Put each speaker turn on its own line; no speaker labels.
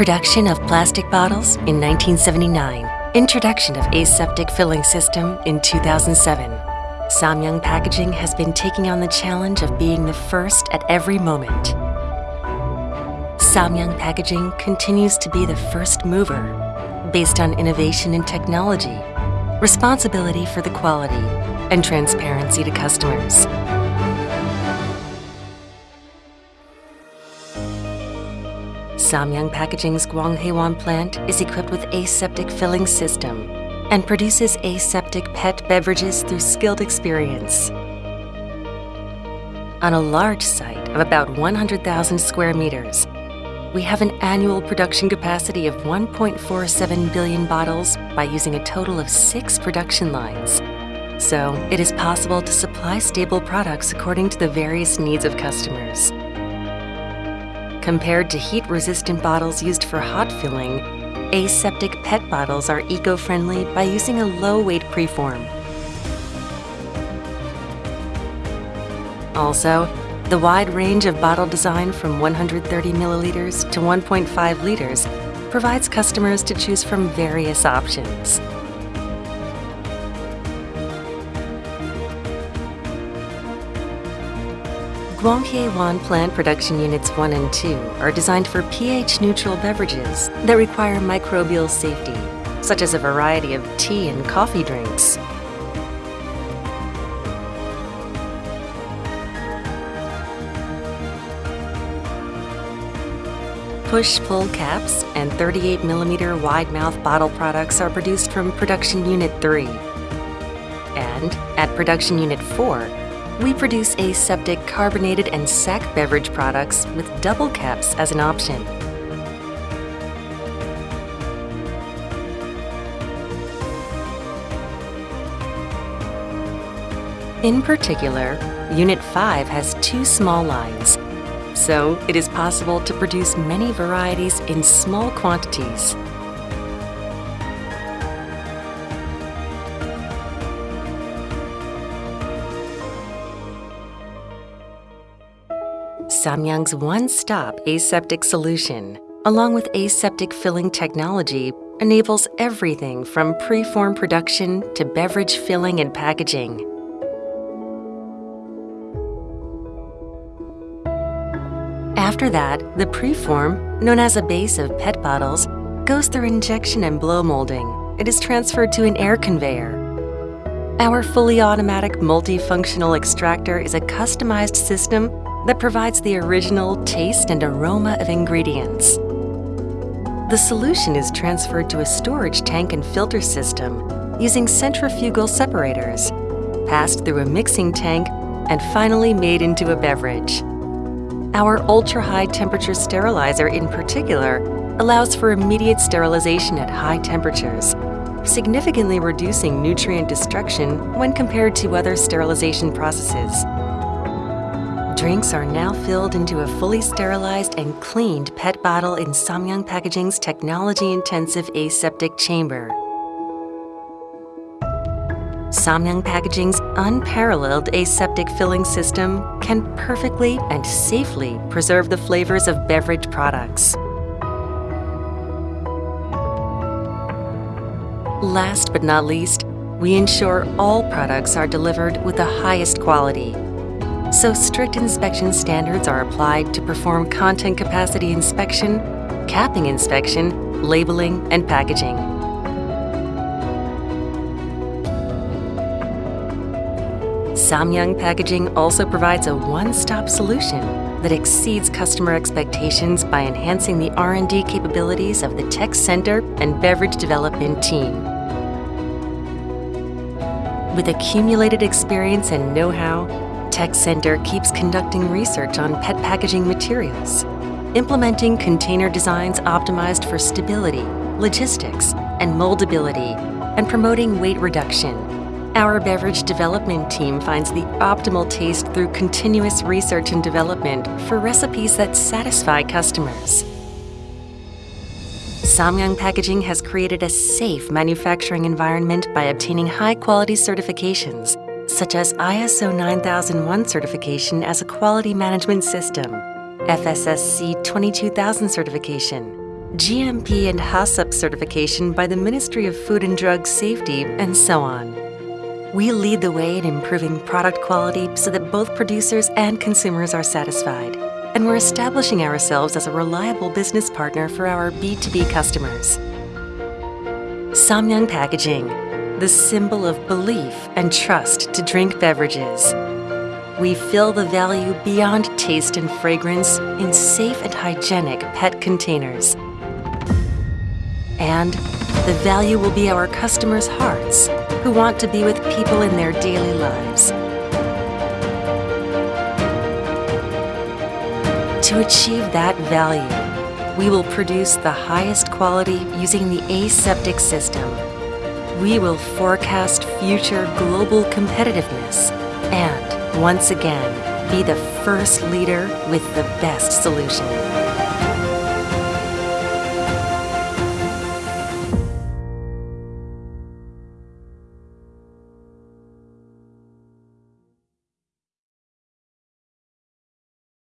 Production of plastic bottles in 1979. Introduction of aseptic filling system in 2007. Samyang Packaging has been taking on the challenge of being the first at every moment. Samyang Packaging continues to be the first mover, based on innovation in technology, responsibility for the quality, and transparency to customers. Samyang Packaging's Gwanghaewon plant is equipped with aseptic filling system and produces aseptic PET beverages through skilled experience. On a large site of about 100,000 square meters, we have an annual production capacity of 1.47 billion bottles by using a total of six production lines. So it is possible to supply stable products according to the various needs of customers. Compared to heat-resistant bottles used for hot filling, aseptic PET bottles are eco-friendly by using a low-weight preform. Also, the wide range of bottle design from 130 milliliters to 1.5 liters provides customers to choose from various options. Gwanghaewon plant production units 1 and 2 are designed for pH-neutral beverages that require microbial safety, such as a variety of tea and coffee drinks. Push-pull caps and 38 millimeter wide mouth bottle products are produced from Production Unit 3. And at Production Unit 4, we produce aseptic carbonated and sack beverage products with double caps as an option. In particular, Unit 5 has two small lines, so it is possible to produce many varieties in small quantities. Samyang's one-stop aseptic solution, along with aseptic filling technology, enables everything from preform production to beverage filling and packaging. After that, the preform, known as a base of PET bottles, goes through injection and blow molding. It is transferred to an air conveyor. Our fully automatic multifunctional extractor is a customized system that provides the original taste and aroma of ingredients. The solution is transferred to a storage tank and filter system using centrifugal separators, passed through a mixing tank, and finally made into a beverage. Our ultra-high temperature sterilizer in particular allows for immediate sterilization at high temperatures, significantly reducing nutrient destruction when compared to other sterilization processes. Drinks are now filled into a fully sterilized and cleaned PET bottle in Samyang Packaging's technology-intensive aseptic chamber. Samyang Packaging's unparalleled aseptic filling system can perfectly and safely preserve the flavors of beverage products. Last but not least, we ensure all products are delivered with the highest quality so strict inspection standards are applied to perform content capacity inspection, capping inspection, labeling, and packaging. Samyang Packaging also provides a one-stop solution that exceeds customer expectations by enhancing the R&D capabilities of the Tech Center and Beverage Development team. With accumulated experience and know-how, Tech Center keeps conducting research on PET packaging materials, implementing container designs optimized for stability, logistics, and moldability, and promoting weight reduction. Our beverage development team finds the optimal taste through continuous research and development for recipes that satisfy customers. Samyang Packaging has created a safe manufacturing environment by obtaining high-quality certifications such as ISO 9001 certification as a quality management system, FSSC 22000 certification, GMP and HACCP certification by the Ministry of Food and Drug Safety, and so on. We lead the way in improving product quality so that both producers and consumers are satisfied, and we're establishing ourselves as a reliable business partner for our B2B customers. Samyang Packaging, the symbol of belief and trust to drink beverages. We fill the value beyond taste and fragrance in safe and hygienic PET containers. And the value will be our customers' hearts who want to be with people in their daily lives. To achieve that value, we will produce the highest quality using the aseptic system. We will forecast future global competitiveness and, once again, be the first leader with the best solution.